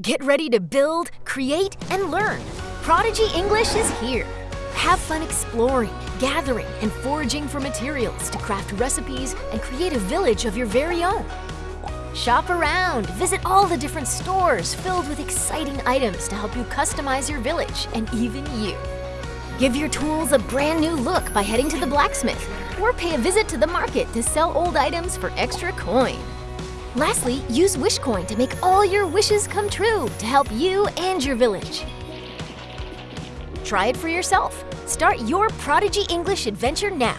Get ready to build, create, and learn. Prodigy English is here. Have fun exploring, gathering, and foraging for materials to craft recipes and create a village of your very own. Shop around, visit all the different stores filled with exciting items to help you customize your village and even you. Give your tools a brand new look by heading to the blacksmith or pay a visit to the market to sell old items for extra coin. Lastly, use Wishcoin to make all your wishes come true to help you and your village. Try it for yourself. Start your Prodigy English adventure now.